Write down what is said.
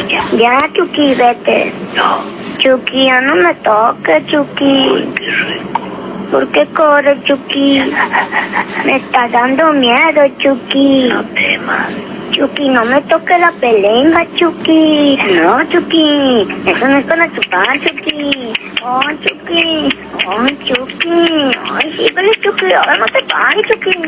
ya. Ya, Chucky, vete. No. Chucky, ya no me toques, Chucky. Uy, qué rico. ¿Por qué corres, Chucky? Me está dando miedo, Chucky. No temas. Chucky, no me toque la pelenga, Chucky. No, Chucky. Eso no es para chupar, Chucky. Oh, Chucky. Oh, Chucky. Ay, sí, síguele, Chucky. Ahora no te pares, Chucky.